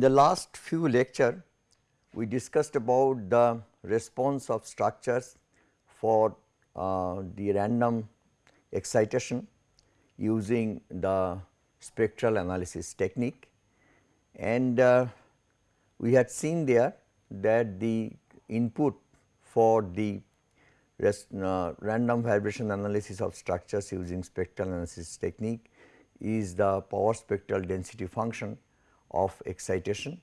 In the last few lecture, we discussed about the response of structures for uh, the random excitation using the spectral analysis technique. And uh, we had seen there that the input for the rest, uh, random vibration analysis of structures using spectral analysis technique is the power spectral density function of excitation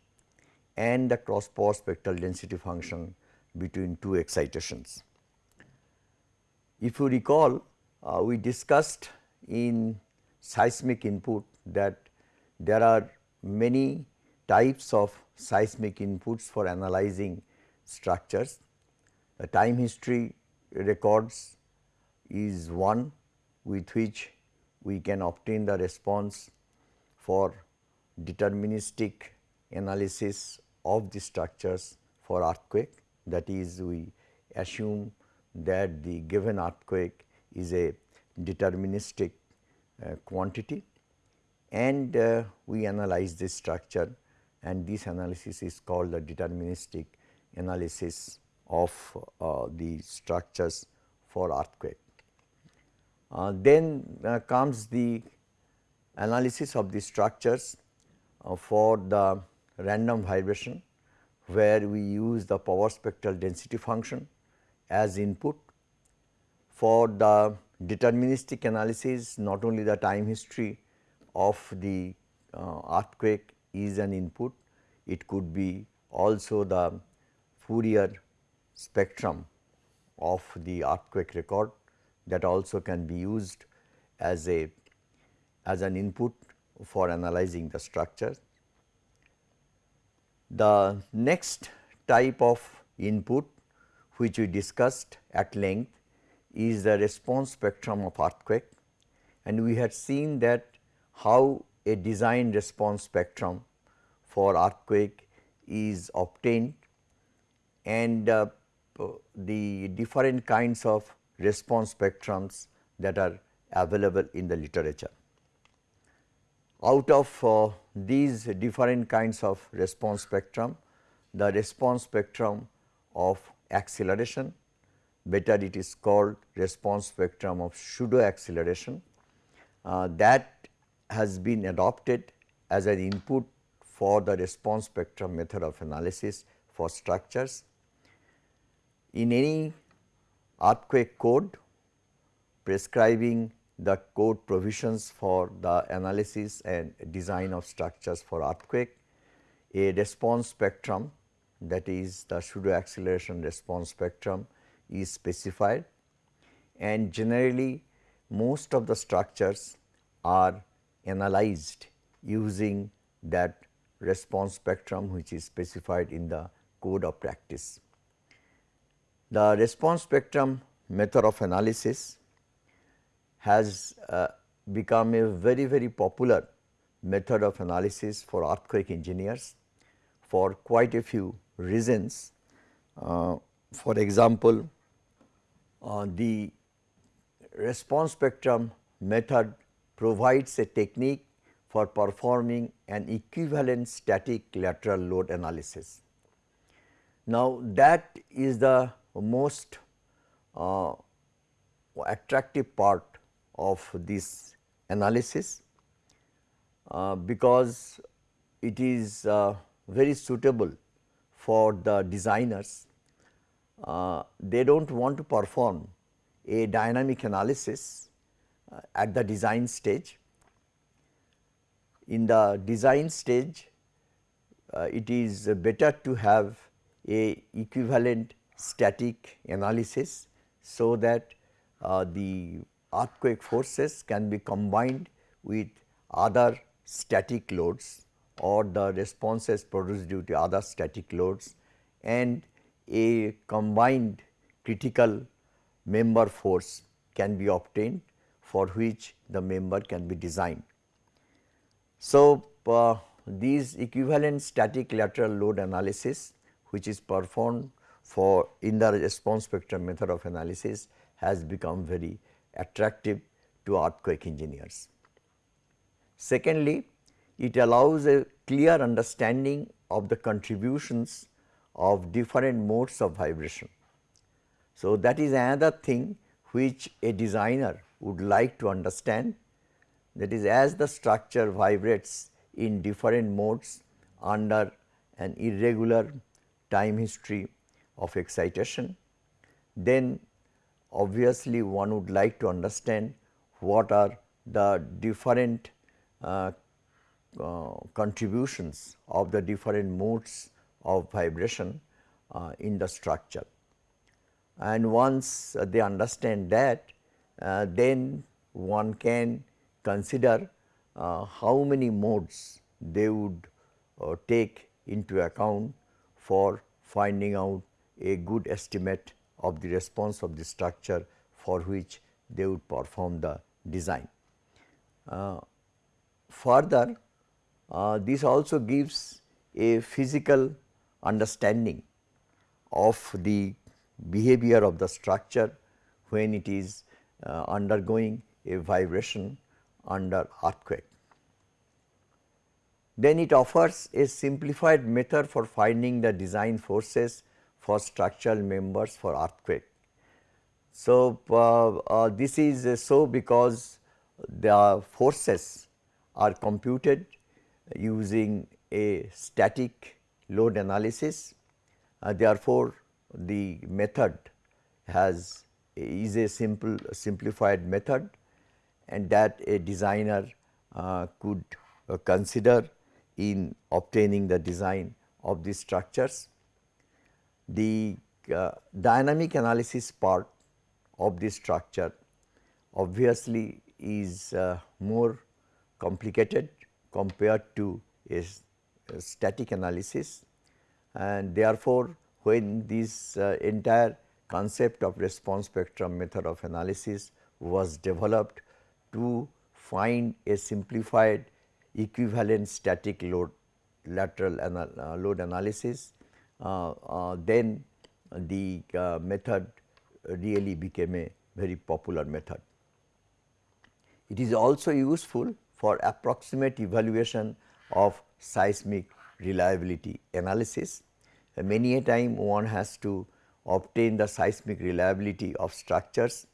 and the cross power spectral density function between two excitations. If you recall uh, we discussed in seismic input that there are many types of seismic inputs for analyzing structures. The time history records is one with which we can obtain the response for deterministic analysis of the structures for earthquake. That is we assume that the given earthquake is a deterministic uh, quantity. And uh, we analyze this structure and this analysis is called the deterministic analysis of uh, the structures for earthquake. Uh, then uh, comes the analysis of the structures for the random vibration where we use the power spectral density function as input. For the deterministic analysis not only the time history of the uh, earthquake is an input, it could be also the Fourier spectrum of the earthquake record that also can be used as a as an input for analyzing the structure. The next type of input which we discussed at length is the response spectrum of earthquake and we had seen that how a design response spectrum for earthquake is obtained and uh, the different kinds of response spectrums that are available in the literature. Out of uh, these different kinds of response spectrum, the response spectrum of acceleration, better it is called response spectrum of pseudo acceleration, uh, that has been adopted as an input for the response spectrum method of analysis for structures. In any earthquake code prescribing the code provisions for the analysis and design of structures for earthquake, a response spectrum that is the pseudo acceleration response spectrum is specified and generally most of the structures are analyzed using that response spectrum which is specified in the code of practice. The response spectrum method of analysis has uh, become a very very popular method of analysis for earthquake engineers for quite a few reasons. Uh, for example, uh, the response spectrum method provides a technique for performing an equivalent static lateral load analysis. Now, that is the most uh, attractive part of this analysis uh, because it is uh, very suitable for the designers. Uh, they do not want to perform a dynamic analysis uh, at the design stage. In the design stage, uh, it is better to have a equivalent static analysis so that uh, the earthquake forces can be combined with other static loads or the responses produced due to other static loads and a combined critical member force can be obtained for which the member can be designed. So, uh, these equivalent static lateral load analysis which is performed for in the response spectrum method of analysis has become very attractive to earthquake engineers. Secondly, it allows a clear understanding of the contributions of different modes of vibration. So, that is another thing which a designer would like to understand that is as the structure vibrates in different modes under an irregular time history of excitation, then obviously one would like to understand what are the different uh, uh, contributions of the different modes of vibration uh, in the structure. And once they understand that, uh, then one can consider uh, how many modes they would uh, take into account for finding out a good estimate of the response of the structure for which they would perform the design. Uh, further, uh, this also gives a physical understanding of the behavior of the structure when it is uh, undergoing a vibration under earthquake. Then it offers a simplified method for finding the design forces for structural members for earthquake. So, uh, uh, this is so because the forces are computed using a static load analysis. Uh, therefore, the method has is a simple simplified method and that a designer uh, could uh, consider in obtaining the design of these structures. The uh, dynamic analysis part of this structure obviously is uh, more complicated compared to a, a, static analysis. And therefore, when this uh, entire concept of response spectrum method of analysis was developed to find a simplified equivalent static load lateral anal uh, load analysis, then the uh, method really became a very popular method. It is also useful for approximate evaluation of seismic reliability analysis. Uh, many a time one has to obtain the seismic reliability of structures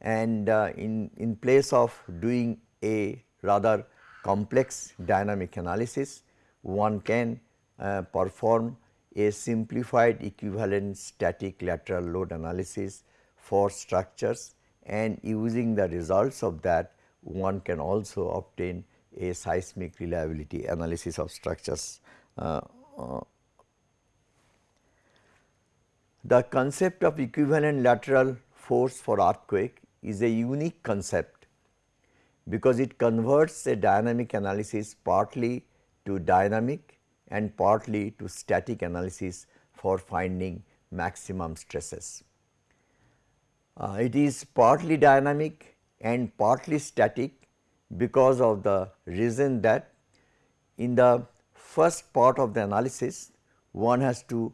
and uh, in, in place of doing a rather complex dynamic analysis, one can uh, perform a simplified equivalent static lateral load analysis for structures and using the results of that one can also obtain a seismic reliability analysis of structures. Uh, uh, the concept of equivalent lateral force for earthquake is a unique concept because it converts a dynamic analysis partly to dynamic and partly to static analysis for finding maximum stresses. Uh, it is partly dynamic and partly static because of the reason that in the first part of the analysis one has to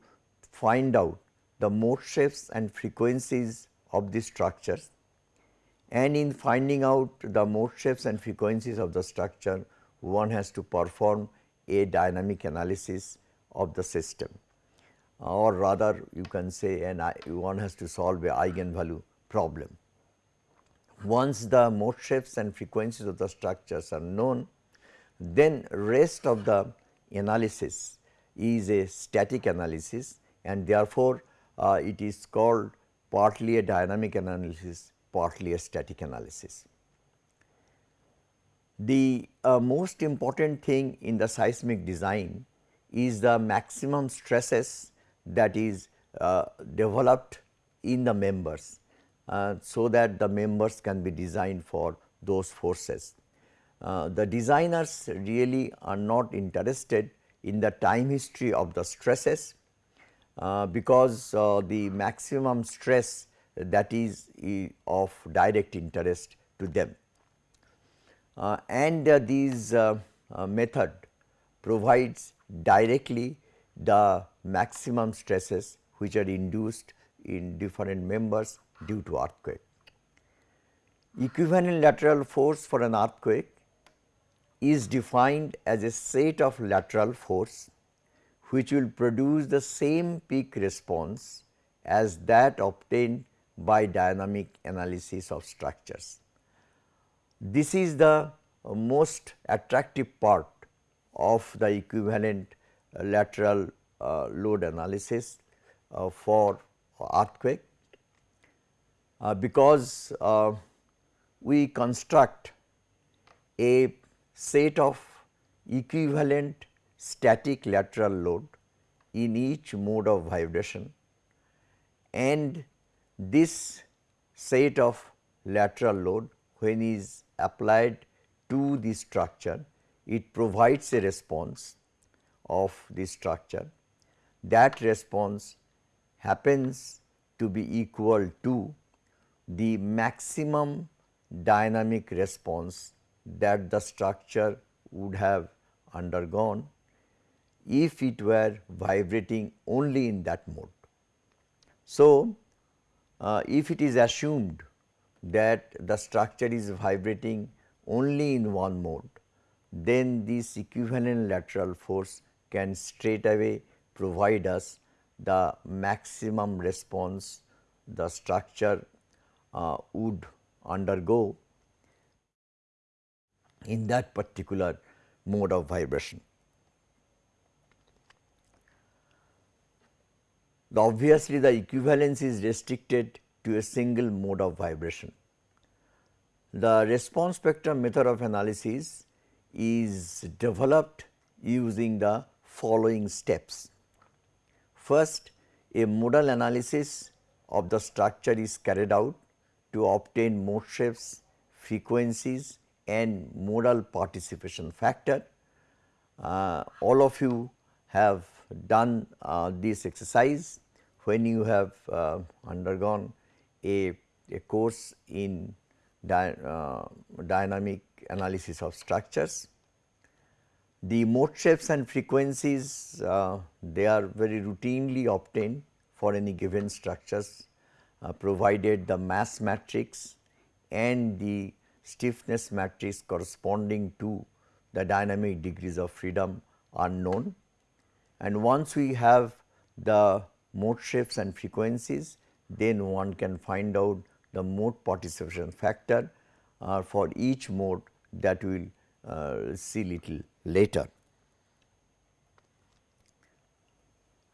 find out the mode shapes and frequencies of the structures and in finding out the mode shapes and frequencies of the structure one has to perform a dynamic analysis of the system or rather you can say one has to solve a eigenvalue problem. Once the mode shapes and frequencies of the structures are known, then rest of the analysis is a static analysis and therefore, uh, it is called partly a dynamic analysis, partly a static analysis. The uh, most important thing in the seismic design is the maximum stresses that is uh, developed in the members uh, so that the members can be designed for those forces. Uh, the designers really are not interested in the time history of the stresses, uh, because uh, the maximum stress that is of direct interest to them. Uh, and uh, these uh, uh, method provides directly the maximum stresses which are induced in different members due to earthquake. Equivalent lateral force for an earthquake is defined as a set of lateral force which will produce the same peak response as that obtained by dynamic analysis of structures. This is the most attractive part of the equivalent lateral uh, load analysis uh, for earthquake. Uh, because uh, we construct a set of equivalent static lateral load in each mode of vibration and this set of lateral load when is applied to the structure it provides a response of the structure that response happens to be equal to the maximum dynamic response that the structure would have undergone if it were vibrating only in that mode. So, uh, if it is assumed that the structure is vibrating only in one mode, then this equivalent lateral force can straight away provide us the maximum response the structure uh, would undergo in that particular mode of vibration. The obviously, the equivalence is restricted to a single mode of vibration. The response spectrum method of analysis is developed using the following steps. First, a modal analysis of the structure is carried out to obtain mode shapes, frequencies and modal participation factor. Uh, all of you have done uh, this exercise when you have uh, undergone a, a course in dy, uh, dynamic analysis of structures. The mode shapes and frequencies uh, they are very routinely obtained for any given structures uh, provided the mass matrix and the stiffness matrix corresponding to the dynamic degrees of freedom are known. And once we have the mode shapes and frequencies, then one can find out the mode participation factor uh, for each mode that we will uh, see little later.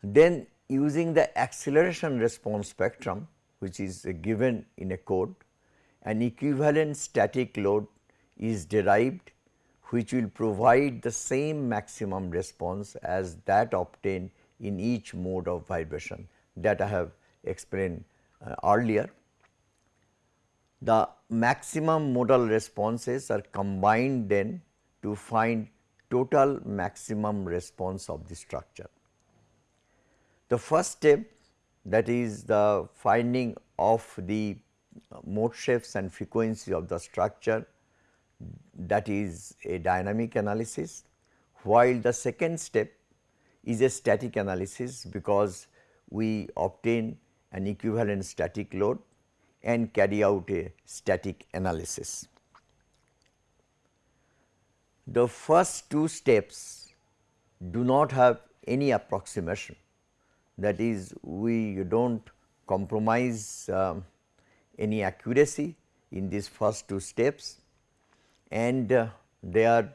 Then using the acceleration response spectrum which is given in a code an equivalent static load is derived which will provide the same maximum response as that obtained in each mode of vibration that I have explained uh, earlier. The maximum modal responses are combined then to find total maximum response of the structure. The first step that is the finding of the mode shapes and frequency of the structure that is a dynamic analysis, while the second step is a static analysis because we obtain an equivalent static load and carry out a static analysis. The first two steps do not have any approximation that is we do not compromise um, any accuracy in these first two steps and uh, they are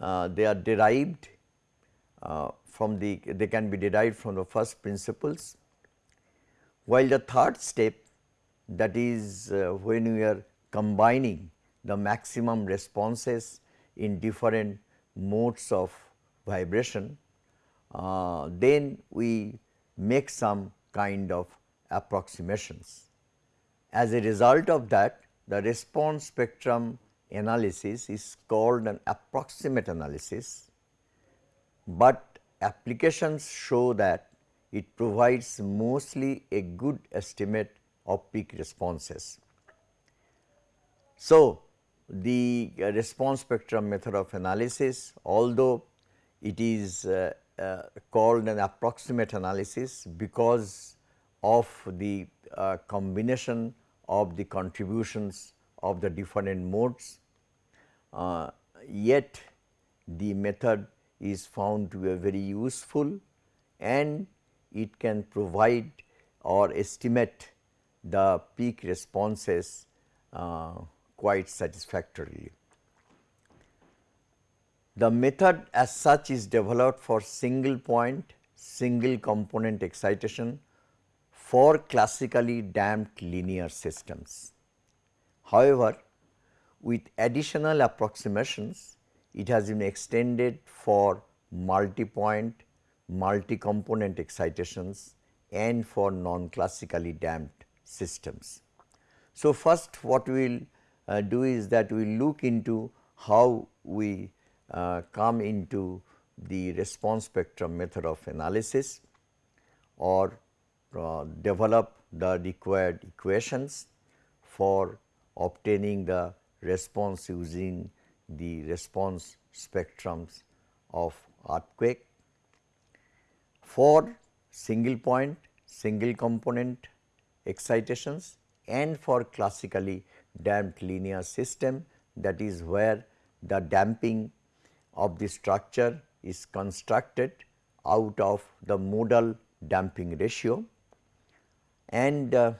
uh, they are derived uh, from the they can be derived from the first principles while the third step that is uh, when we are combining the maximum responses in different modes of vibration uh, then we make some kind of approximations. As a result of that the response spectrum analysis is called an approximate analysis, but applications show that it provides mostly a good estimate of peak responses. So, the response spectrum method of analysis although it is uh, uh, called an approximate analysis because of the uh, combination of the contributions of the different modes. Uh, yet the method is found to be very useful and it can provide or estimate the peak responses uh, quite satisfactorily. The method as such is developed for single point, single component excitation for classically damped linear systems. However, with additional approximations, it has been extended for multi-point, multi-component excitations and for non-classically damped systems. So, first what we will uh, do is that we look into how we uh, come into the response spectrum method of analysis or uh, develop the required equations for obtaining the response using the response spectrums of earthquake. For single point, single component excitations and for classically damped linear system that is where the damping of the structure is constructed out of the modal damping ratio and uh,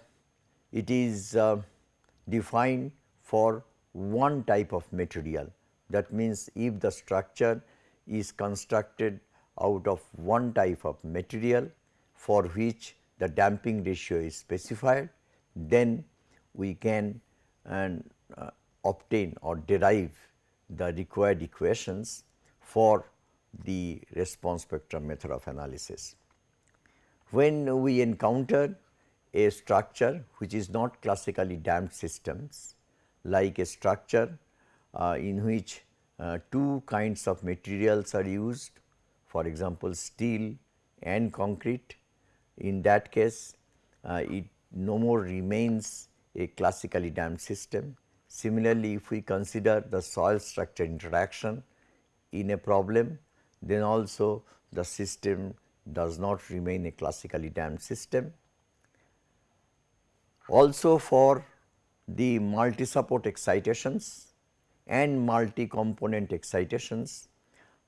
it is uh, defined for one type of material. That means, if the structure is constructed out of one type of material for which the damping ratio is specified, then we can and, uh, obtain or derive the required equations for the response spectrum method of analysis. When we encounter a structure which is not classically damped systems like a structure uh, in which uh, two kinds of materials are used for example, steel and concrete in that case uh, it no more remains a classically damped system. Similarly, if we consider the soil structure interaction in a problem then also the system does not remain a classically damped system. Also for the multi support excitations and multi component excitations,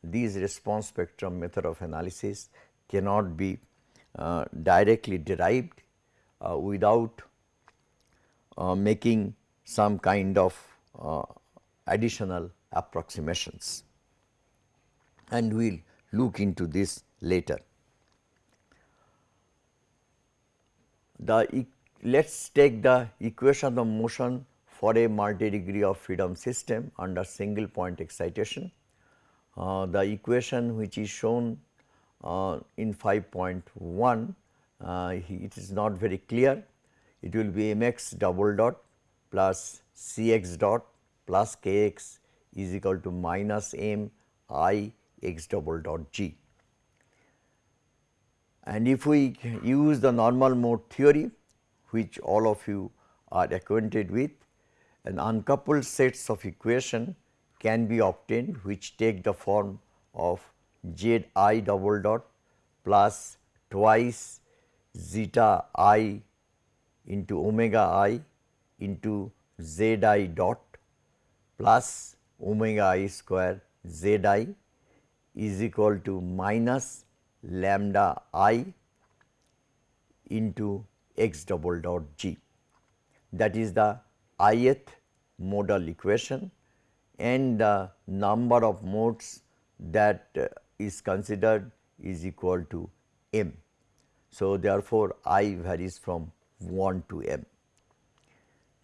these response spectrum method of analysis cannot be uh, directly derived uh, without uh, making some kind of uh, additional approximations and we will look into this later. The let us take the equation of motion for a multi degree of freedom system under single point excitation. Uh, the equation which is shown uh, in 5.1 uh, it is not very clear it will be mx double dot plus cx dot plus kx is equal to minus m i x double dot g. And if we use the normal mode theory which all of you are acquainted with, an uncoupled sets of equation can be obtained which take the form of z i double dot plus twice zeta i into omega i into z i dot plus omega i square z i is equal to minus lambda i into x double dot g. That is the ith modal equation and the number of modes that uh, is considered is equal to m. So, therefore, i varies from 1 to m.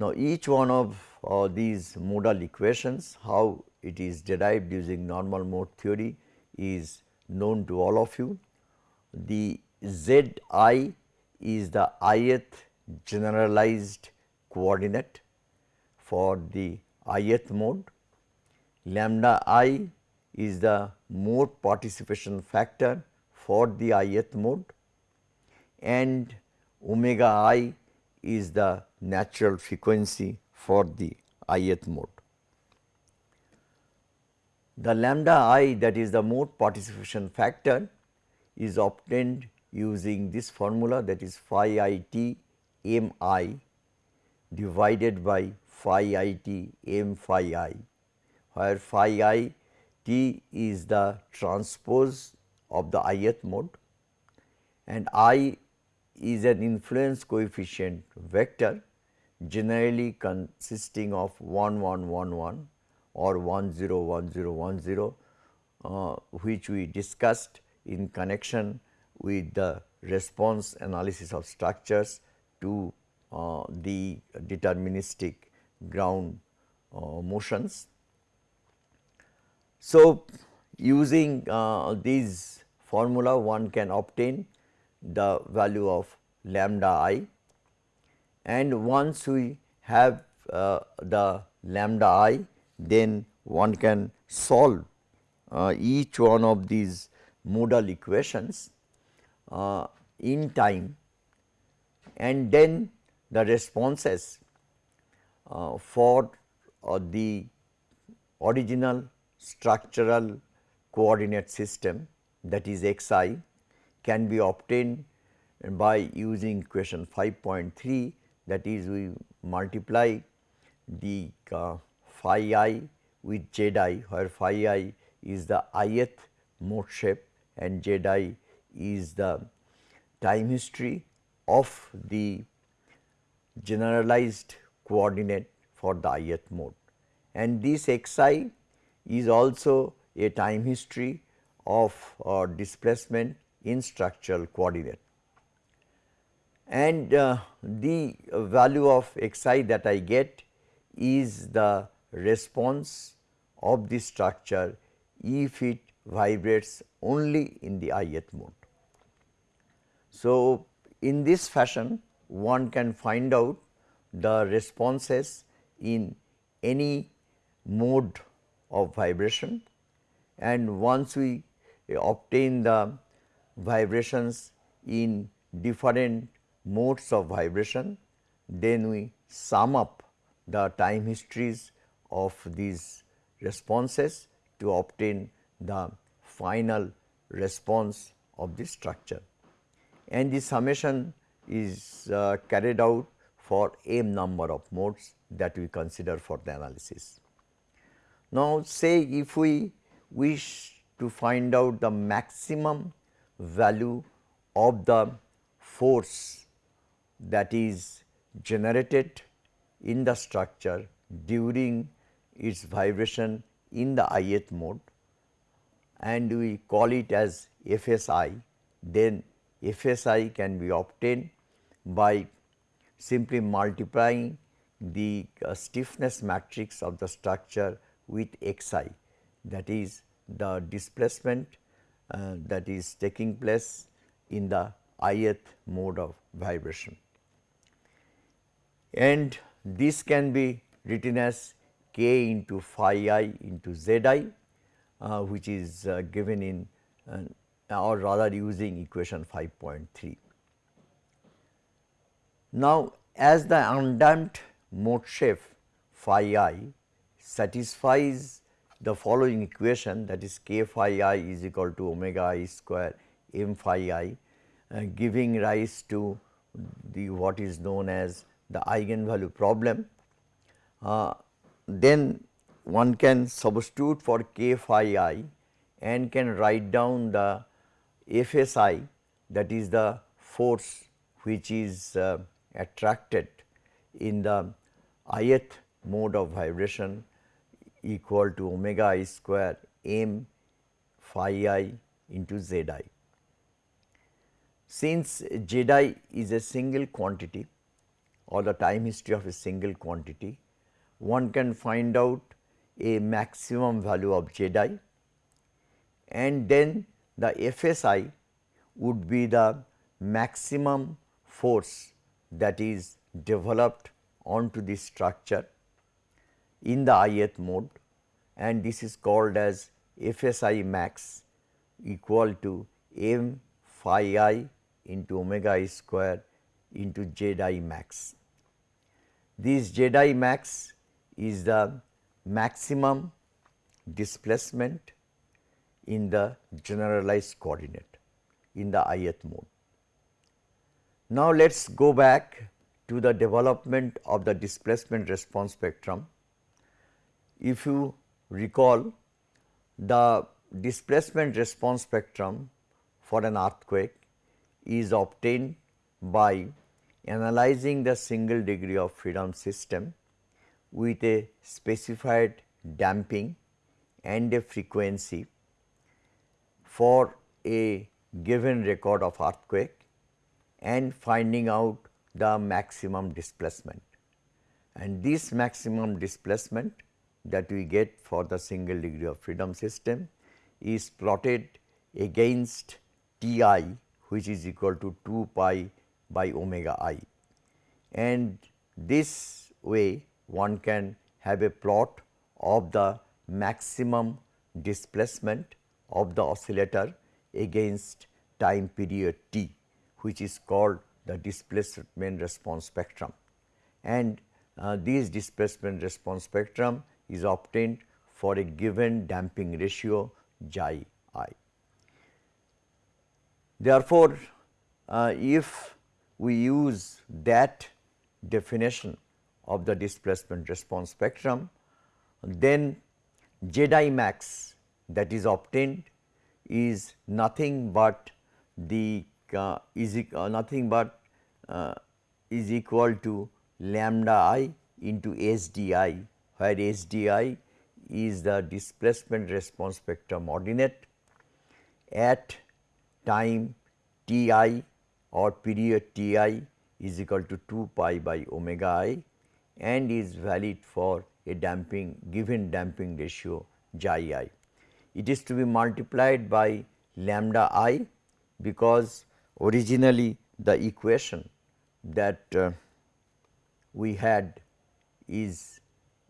Now, each one of uh, these modal equations how it is derived using normal mode theory is known to all of you. The z i is the ith generalized coordinate for the ith mode, lambda i is the mode participation factor for the ith mode and omega i is the natural frequency for the ith mode. The lambda i that is the mode participation factor is obtained using this formula that is phi i t m i divided by phi i t m phi i, where phi i T is the transpose of the ith mode and I is an influence coefficient vector generally consisting of 1 1 1 1 or 1 0 1 0 1 0 uh, which we discussed in connection with the response analysis of structures to uh, the deterministic ground uh, motions. So, using uh, these formula one can obtain the value of lambda i. And once we have uh, the lambda i then one can solve uh, each one of these modal equations uh, in time. And then the responses uh, for uh, the original structural coordinate system that is x i can be obtained by using equation 5.3 that is we multiply the uh, phi i with z i where phi i is the ith mode shape and z i is the time history of the generalized coordinate for the ith mode. And this x i is also a time history of uh, displacement in structural coordinate. And uh, the value of x i that I get is the response of the structure if it vibrates only in the ith mode. So, in this fashion one can find out the responses in any mode of vibration and once we obtain the vibrations in different modes of vibration, then we sum up the time histories of these responses to obtain the final response of the structure. And the summation is uh, carried out for m number of modes that we consider for the analysis. Now, say if we wish to find out the maximum value of the force that is generated in the structure during its vibration in the ith mode and we call it as FSI, then FSI can be obtained by simply multiplying the uh, stiffness matrix of the structure with xi that is the displacement uh, that is taking place in the ith mode of vibration. And this can be written as k into phi i into z i uh, which is uh, given in uh, or rather using equation 5.3. Now, as the undamped mode shape phi i satisfies the following equation that is k phi i is equal to omega i square m phi i uh, giving rise to the what is known as the eigenvalue problem, uh, then one can substitute for k phi i and can write down the FSI that is the force which is uh, attracted in the ith mode of vibration equal to omega i square m phi i into z i. Since z i is a single quantity or the time history of a single quantity, one can find out a maximum value of z i and then the FSI would be the maximum force that is developed onto the structure in the ith mode and this is called as FSI max equal to m phi i into omega i square into z i max. This z i max is the maximum displacement in the generalized coordinate in the ith mode. Now, let us go back to the development of the displacement response spectrum. If you recall the displacement response spectrum for an earthquake is obtained by analyzing the single degree of freedom system with a specified damping and a frequency for a given record of earthquake and finding out the maximum displacement. And this maximum displacement that we get for the single degree of freedom system is plotted against T i which is equal to 2 pi by omega i. And this way one can have a plot of the maximum displacement of the oscillator against time period t which is called the displacement response spectrum. And uh, this displacement response spectrum is obtained for a given damping ratio xi i. Therefore, uh, if we use that definition of the displacement response spectrum, then Z i max that is obtained is nothing but the uh, is uh, nothing but uh, is equal to lambda i into S d i where S d i is the displacement response spectrum ordinate at time T i or period T i is equal to 2 pi by omega i and is valid for a damping given damping ratio xi i. It is to be multiplied by lambda i because originally the equation that uh, we had is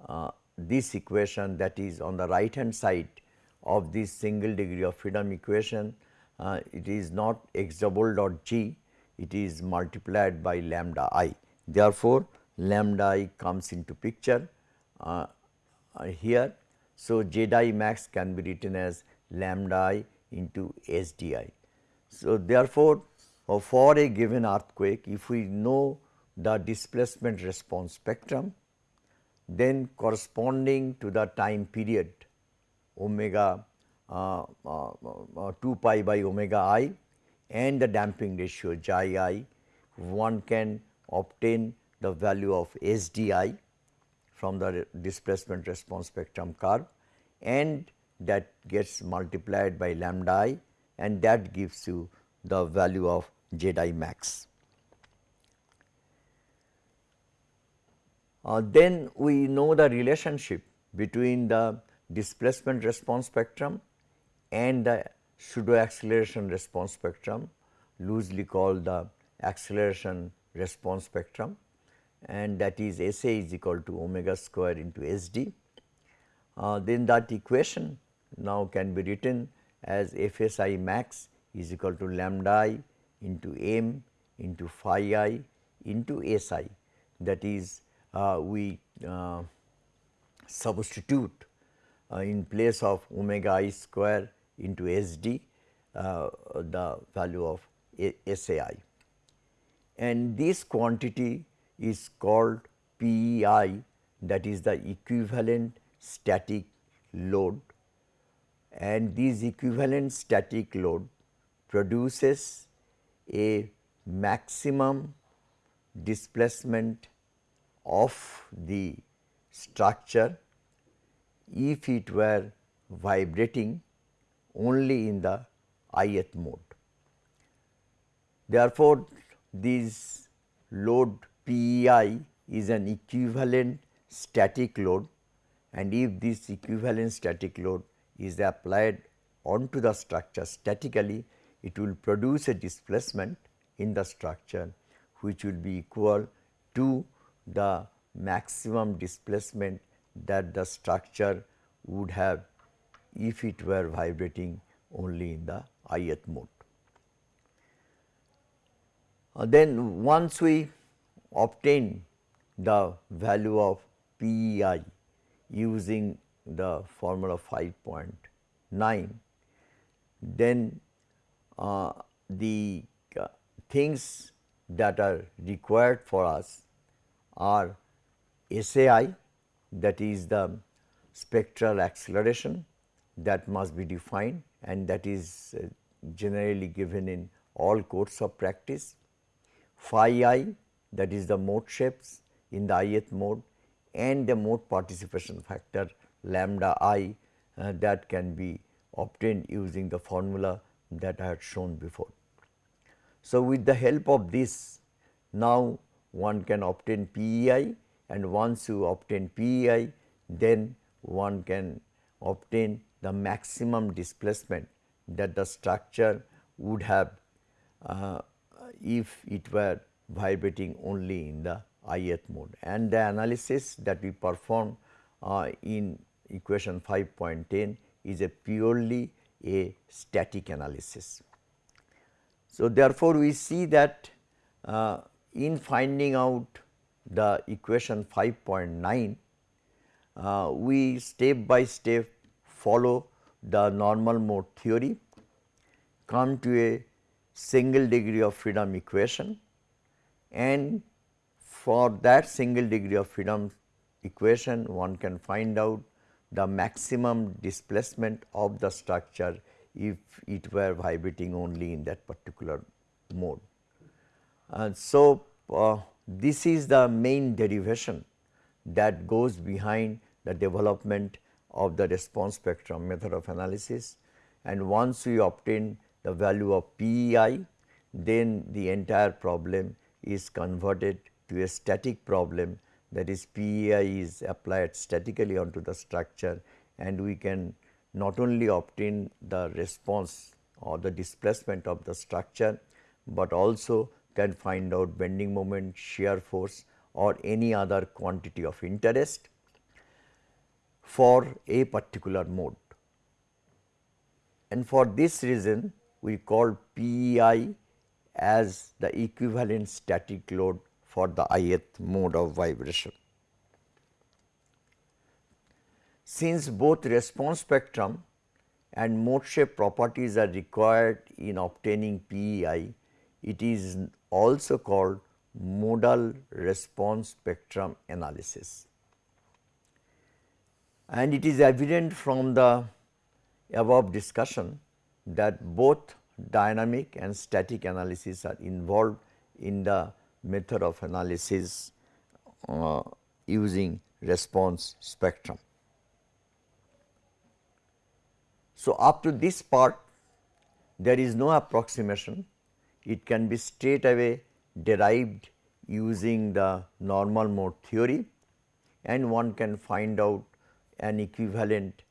uh, this equation that is on the right hand side of this single degree of freedom equation uh, it is not x double dot g it is multiplied by lambda i. Therefore, lambda i comes into picture uh, uh, here. So, z i max can be written as lambda i into s d i. So, therefore, uh, for a given earthquake if we know the displacement response spectrum then corresponding to the time period omega uh, uh, uh, 2 pi by omega i and the damping ratio xi i one can obtain the value of SDI from the displacement response spectrum curve and that gets multiplied by lambda i and that gives you the value of Z i max. Uh, then we know the relationship between the displacement response spectrum and the pseudo acceleration response spectrum loosely called the acceleration response spectrum and that is S A is equal to omega square into S d. Uh, then that equation now can be written as F S i max is equal to lambda i into m into phi i into S i that is we uh, substitute uh, in place of omega i square into S d uh, the value of S A i. And this quantity is called PEI that is the equivalent static load. And this equivalent static load produces a maximum displacement of the structure if it were vibrating only in the ith mode. Therefore, this load PEI is an equivalent static load and if this equivalent static load is applied onto the structure statically, it will produce a displacement in the structure which will be equal to the maximum displacement that the structure would have if it were vibrating only in the ith mode. Uh, then once we obtain the value of PEI using the formula 5.9, then uh, the uh, things that are required for us are SAI that is the spectral acceleration that must be defined and that is uh, generally given in all course of practice. Phi i that is the mode shapes in the ith mode and the mode participation factor lambda i uh, that can be obtained using the formula that I had shown before. So, with the help of this now one can obtain PEI and once you obtain PEI then one can obtain the maximum displacement that the structure would have uh, if it were vibrating only in the ith mode and the analysis that we perform uh, in equation 5.10 is a purely a static analysis. So, therefore, we see that uh, in finding out the equation 5.9, uh, we step by step follow the normal mode theory, come to a single degree of freedom equation and for that single degree of freedom equation one can find out the maximum displacement of the structure if it were vibrating only in that particular mode. And so, uh, this is the main derivation that goes behind the development of the response spectrum method of analysis. And once we obtain the value of PEI then the entire problem is converted to a static problem. That is PEI is applied statically onto the structure and we can not only obtain the response or the displacement of the structure, but also can find out bending moment, shear force or any other quantity of interest for a particular mode. And for this reason we call PEI as the equivalent static load for the ith mode of vibration. Since both response spectrum and mode shape properties are required in obtaining PEI, it is also called modal response spectrum analysis. And it is evident from the above discussion that both dynamic and static analysis are involved in the method of analysis uh, using response spectrum. So, up to this part there is no approximation, it can be straight away derived using the normal mode theory and one can find out an equivalent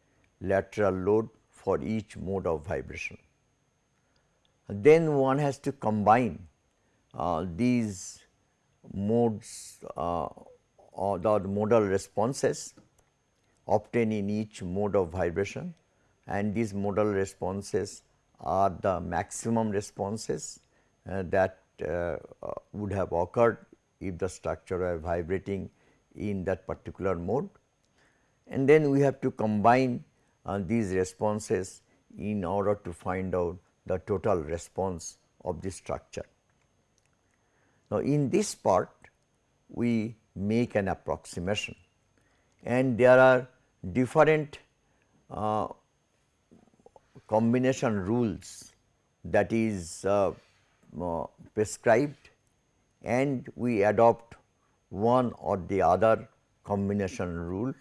lateral load for each mode of vibration. Then one has to combine uh, these modes uh, or the modal responses obtained in each mode of vibration and these modal responses are the maximum responses that uh, would have occurred if the structure were vibrating in that particular mode. And then we have to combine uh, these responses in order to find out the total response of the structure. Now, in this part we make an approximation and there are different uh, combination rules that is uh, uh, prescribed and we adopt one or the other combination rule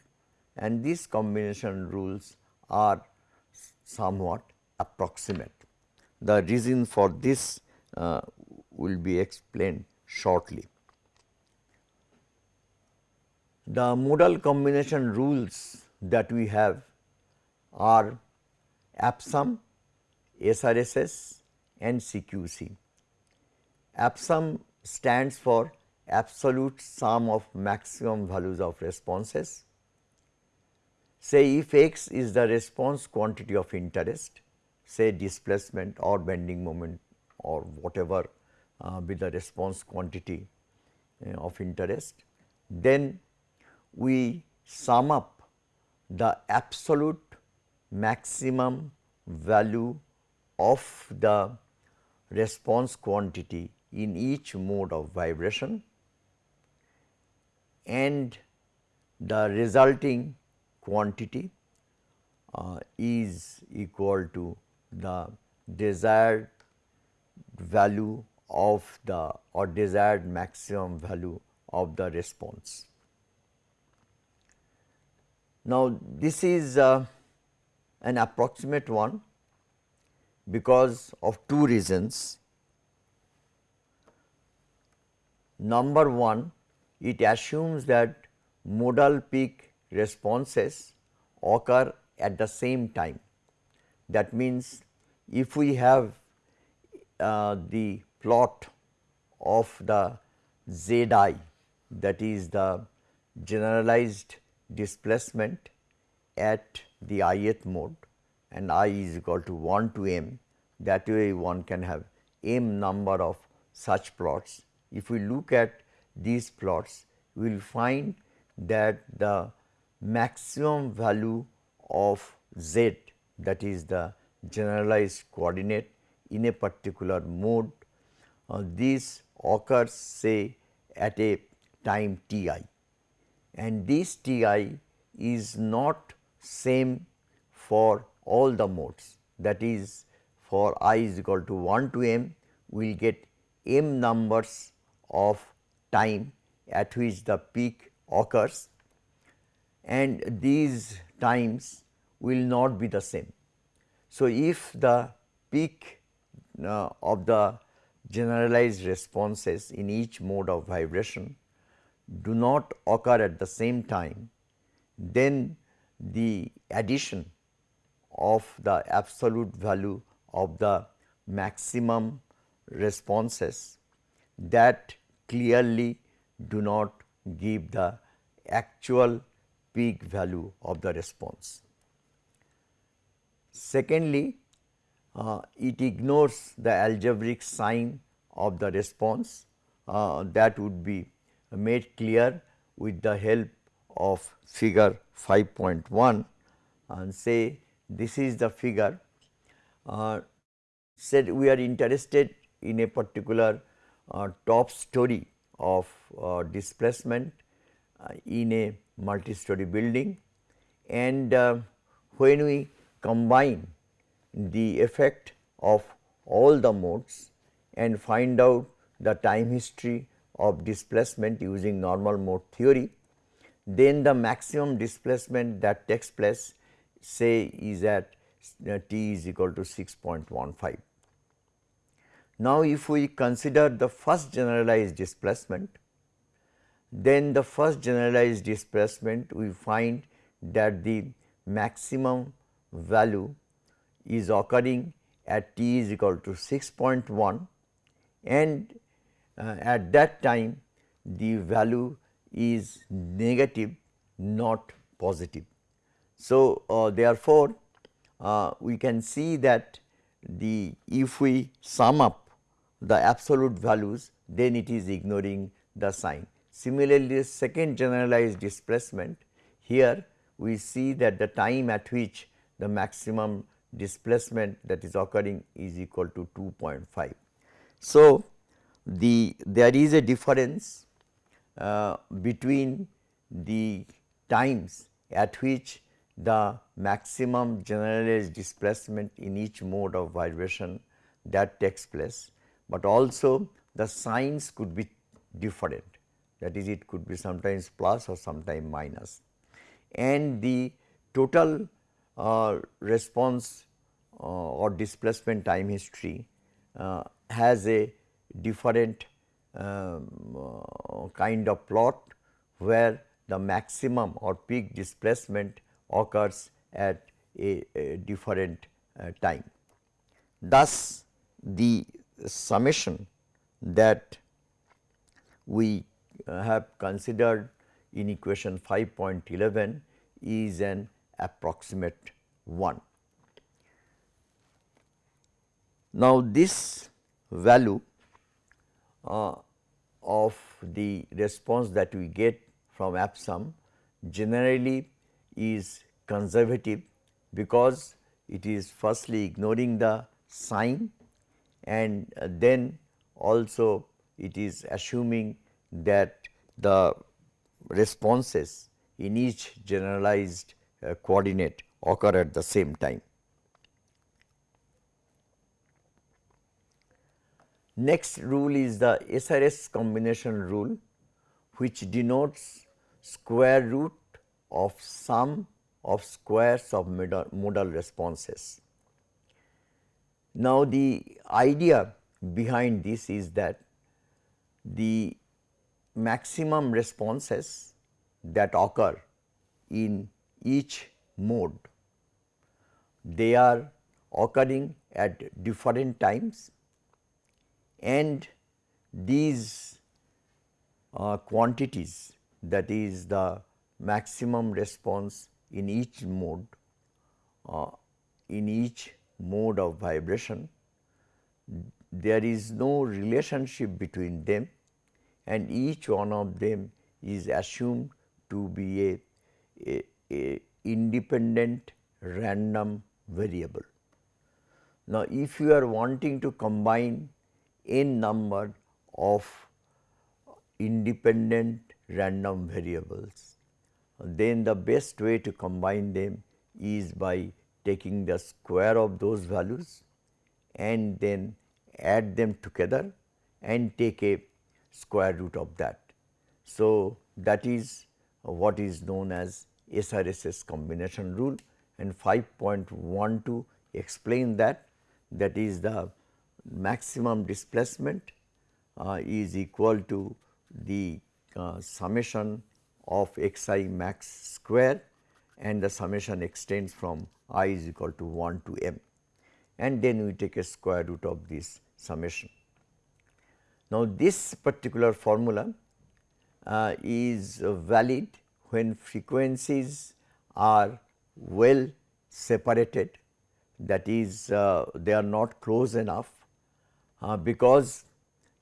and these combination rules are somewhat approximate. The reason for this uh, will be explained shortly. The modal combination rules that we have are ABSSUM, SRSS and CQC. ABSSUM stands for absolute sum of maximum values of responses. Say if x is the response quantity of interest, say displacement or bending moment or whatever uh, be the response quantity uh, of interest, then we sum up the absolute maximum value of the response quantity in each mode of vibration and the resulting quantity uh, is equal to the desired value of the or desired maximum value of the response. Now, this is uh, an approximate one because of two reasons. Number one, it assumes that modal peak responses occur at the same time. That means, if we have uh, the plot of the z i that is the generalized displacement at the ith mode and i is equal to 1 to m that way one can have m number of such plots. If we look at these plots we will find that the maximum value of z that is the generalized coordinate in a particular mode uh, this occurs say at a time t i. And this t i is not same for all the modes. That is for i is equal to 1 to m we will get m numbers of time at which the peak occurs and these times will not be the same. So, if the peak uh, of the generalized responses in each mode of vibration do not occur at the same time, then the addition of the absolute value of the maximum responses that clearly do not give the actual peak value of the response. Secondly, uh, it ignores the algebraic sign of the response uh, that would be made clear with the help of figure 5.1 and say this is the figure uh, said we are interested in a particular top story of uh, displacement uh, in a multi-story building and uh, when we combine the effect of all the modes and find out the time history of displacement using normal mode theory, then the maximum displacement that takes place say is at t is equal to 6.15. Now, if we consider the first generalized displacement, then the first generalized displacement we find that the maximum value is occurring at t is equal to 6.1 and uh, at that time the value is negative not positive. So, uh, therefore, uh, we can see that the if we sum up the absolute values then it is ignoring the sign. Similarly, second generalized displacement here we see that the time at which the maximum displacement that is occurring is equal to 2.5. So, the there is a difference uh, between the times at which the maximum generalized displacement in each mode of vibration that takes place, but also the signs could be different that is it could be sometimes plus or sometimes minus and the total uh, response uh, or displacement time history uh, has a different um, uh, kind of plot where the maximum or peak displacement occurs at a, a different uh, time. Thus, the summation that we have considered in equation 5.11 is an approximate one. Now, this value uh, of the response that we get from ABSSUM generally is conservative because it is firstly ignoring the sign and then also it is assuming that the responses in each generalized uh, coordinate occur at the same time. Next rule is the SRSS combination rule which denotes square root of sum of squares of modal responses. Now, the idea behind this is that the maximum responses that occur in each mode, they are occurring at different times and these uh, quantities that is the maximum response in each mode uh, in each mode of vibration there is no relationship between them and each one of them is assumed to be a, a, a independent random variable. Now, if you are wanting to combine n number of independent random variables, then the best way to combine them is by taking the square of those values and then add them together and take a square root of that. So, that is what is known as SRSS combination rule and 5.12 explain that that is the maximum displacement uh, is equal to the uh, summation of x i max square and the summation extends from i is equal to 1 to m and then we take a square root of this summation. Now, this particular formula uh, is valid when frequencies are well separated that is uh, they are not close enough uh, because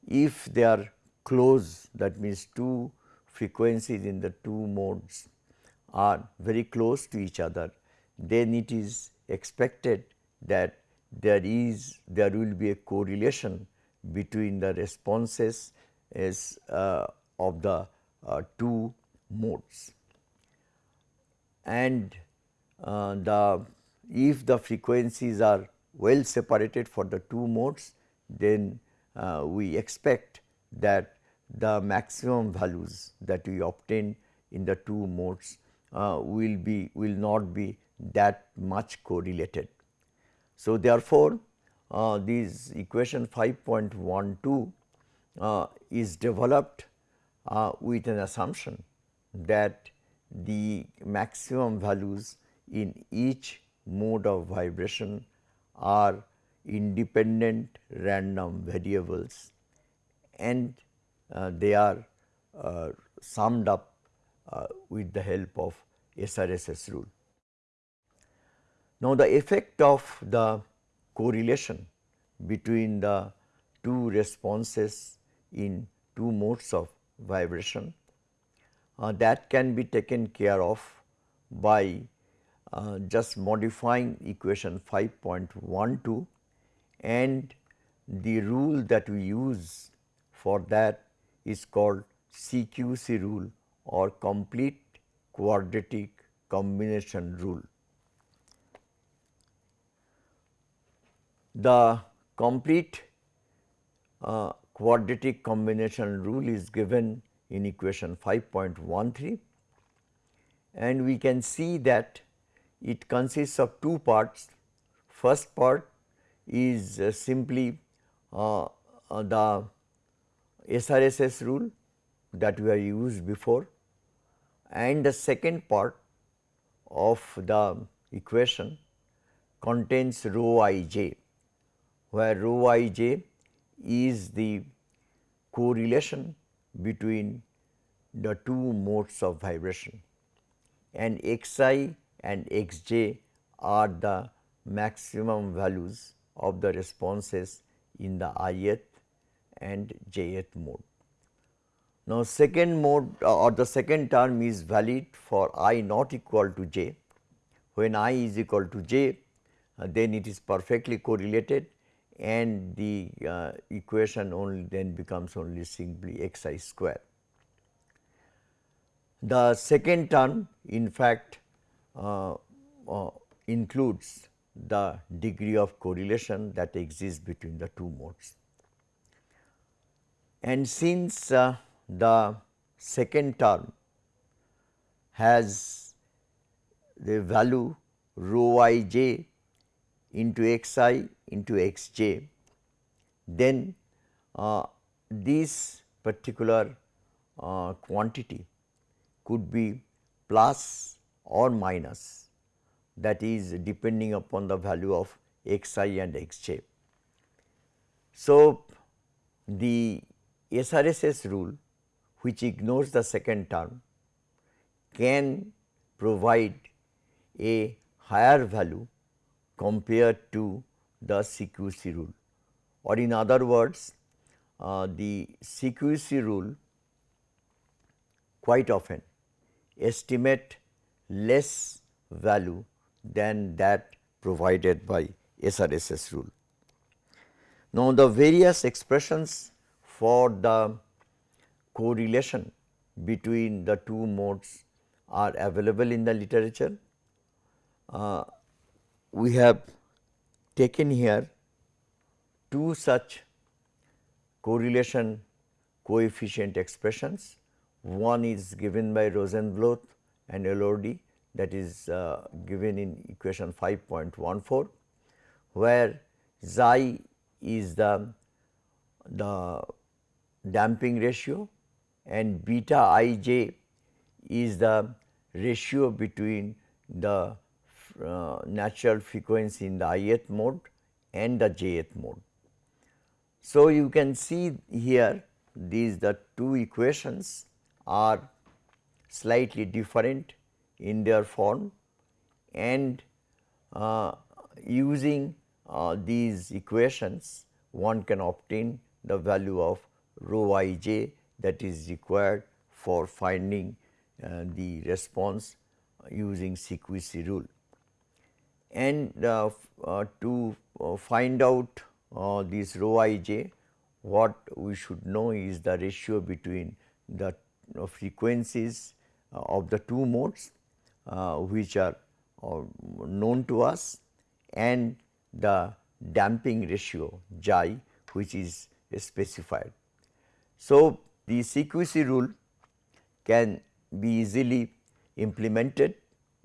if they are close that means two frequencies in the two modes are very close to each other. Then it is expected that there is there will be a correlation between the responses as uh, of the uh, two modes. And uh, the if the frequencies are well separated for the two modes then uh, we expect that the maximum values that we obtain in the two modes uh, will be will not be that much correlated. So, therefore, uh, this equation 5.12 uh, is developed uh, with an assumption that the maximum values in each mode of vibration are independent random variables and uh, they are uh, summed up uh, with the help of SRSS rule. Now, the effect of the correlation between the two responses in two modes of vibration uh, that can be taken care of by uh, just modifying equation 5.12 and the rule that we use for that is called CQC rule or complete quadratic combination rule. The complete uh, quadratic combination rule is given in equation 5.13 and we can see that it consists of two parts. First part is uh, simply uh, uh, the SRSS rule that we have used before and the second part of the equation contains rho i j where rho i j is the correlation between the two modes of vibration and x i and x j are the maximum values of the responses in the ith and jth mode. Now, second mode uh, or the second term is valid for i not equal to j. When i is equal to j, uh, then it is perfectly correlated and the uh, equation only then becomes only simply x i square. The second term in fact uh, uh, includes the degree of correlation that exists between the two modes. And since uh, the second term has the value rho i j into x i into x j, then uh, this particular uh, quantity could be plus or minus that is depending upon the value of x i and x j. So, the SRSS rule which ignores the second term can provide a higher value compared to the CQC rule or in other words uh, the CQC rule quite often estimate less value than that provided by SRSS rule. Now, the various expressions for the correlation between the two modes are available in the literature. Uh, we have taken here two such correlation coefficient expressions. One is given by Rosenblueth and Elorduy that is uh, given in equation 5.14 where xi is the, the damping ratio and beta i j is the ratio between the uh, natural frequency in the ith mode and the jth mode. So, you can see here these the two equations are slightly different in their form and uh, using uh, these equations one can obtain the value of rho i j that is required for finding uh, the response using CQC rule. And uh, uh, to uh, find out uh, this rho i j, what we should know is the ratio between the uh, frequencies of the two modes which are known to us and the damping ratio xi which is specified. So, the CQC rule can be easily implemented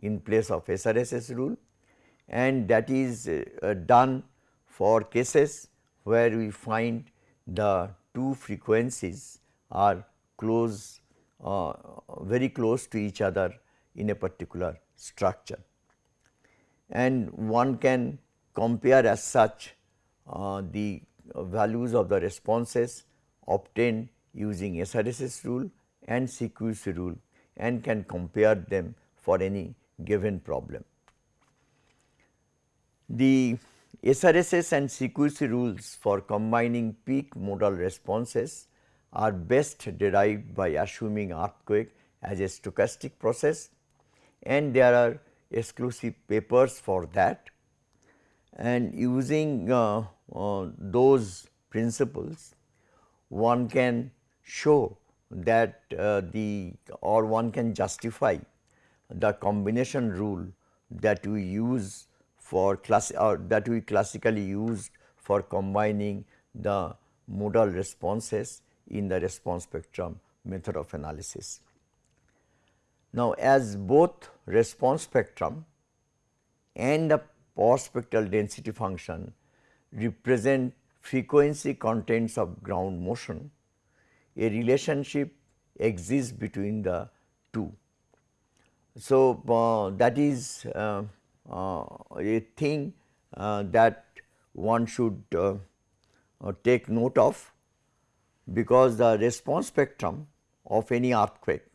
in place of SRSS rule and that is uh, done for cases where we find the two frequencies are close uh, very close to each other in a particular structure. And one can compare as such uh, the values of the responses obtained using SRSS rule and CQC rule and can compare them for any given problem. The SRSS and CQC rules for combining peak modal responses are best derived by assuming earthquake as a stochastic process and there are exclusive papers for that and using uh, uh, those principles one can show that uh, the or one can justify the combination rule that we use for class or that we classically used for combining the modal responses in the response spectrum method of analysis. Now, as both response spectrum and the power spectral density function represent frequency contents of ground motion, a relationship exists between the two. So, uh, that is uh, uh, a thing uh, that one should uh, uh, take note of because the response spectrum of any earthquake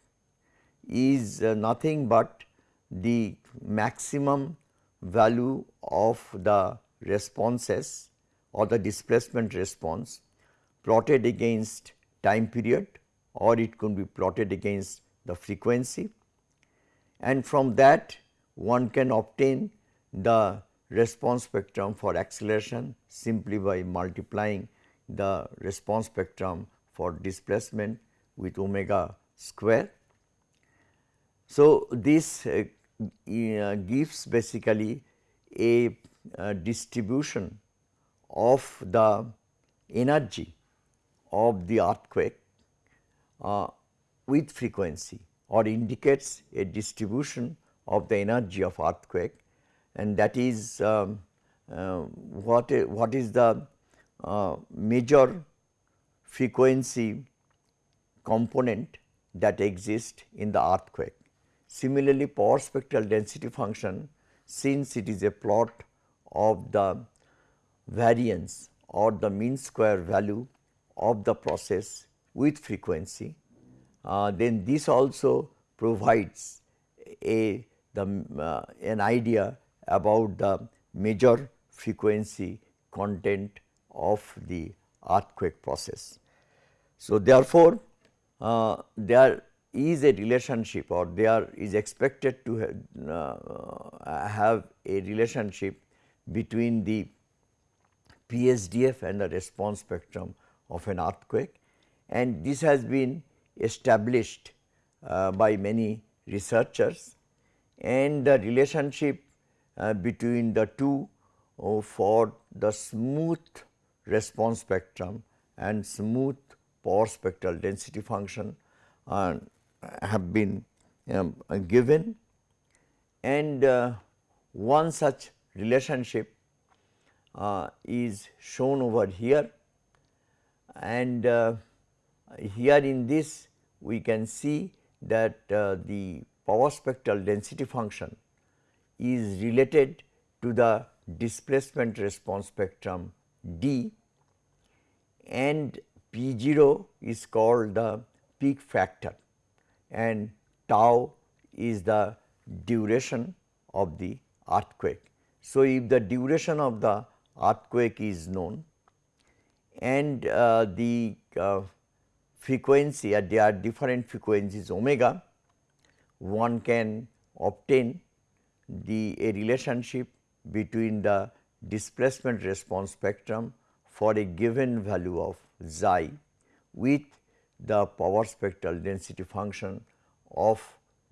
is nothing but the maximum value of the responses or the displacement response plotted against time period or it could be plotted against the frequency and from that one can obtain the response spectrum for acceleration simply by multiplying the response spectrum for displacement with omega square. So, this uh, uh, gives basically a, a distribution of the energy of the earthquake uh, with frequency or indicates a distribution of the energy of earthquake and that is um, uh, what, what is the uh, major frequency component that exists in the earthquake. Similarly, power spectral density function since it is a plot of the variance or the mean square value of the process with frequency, uh, then this also provides a the uh, an idea about the major frequency content of the earthquake process. So, therefore, uh, there is a relationship or there is expected to have, uh, have a relationship between the PSDF and the response spectrum of an earthquake. And this has been established uh, by many researchers. And the relationship uh, between the two uh, for the smooth response spectrum and smooth power spectral density function uh, have been um, given. And uh, one such relationship uh, is shown over here and uh, here in this we can see that uh, the power spectral density function is related to the displacement response spectrum D and P 0 is called the peak factor and tau is the duration of the earthquake. So, if the duration of the earthquake is known and uh, the uh, frequency uh, there are different frequencies omega, one can obtain the a relationship between the displacement response spectrum for a given value of xi with the power spectral density function of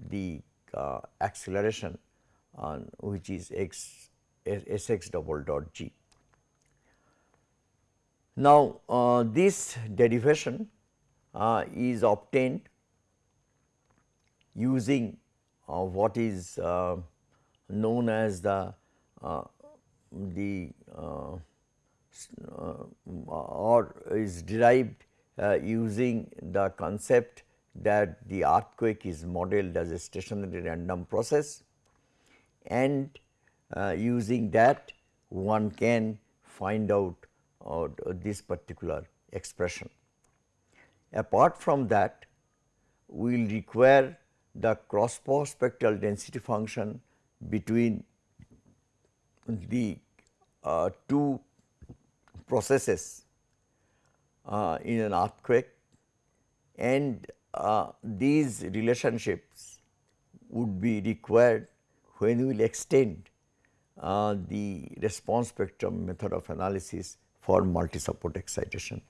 the uh, acceleration on which is s x double dot g. Now, uh, this derivation uh, is obtained using uh, what is uh, known as the uh, the uh, or is derived using the concept that the earthquake is modeled as a stationary random process and using that one can find out uh, this particular expression. Apart from that, we will require the cross spectral density function between the uh, two processes uh, in an earthquake and uh, these relationships would be required when we will extend uh, the response spectrum method of analysis for multi support excitation.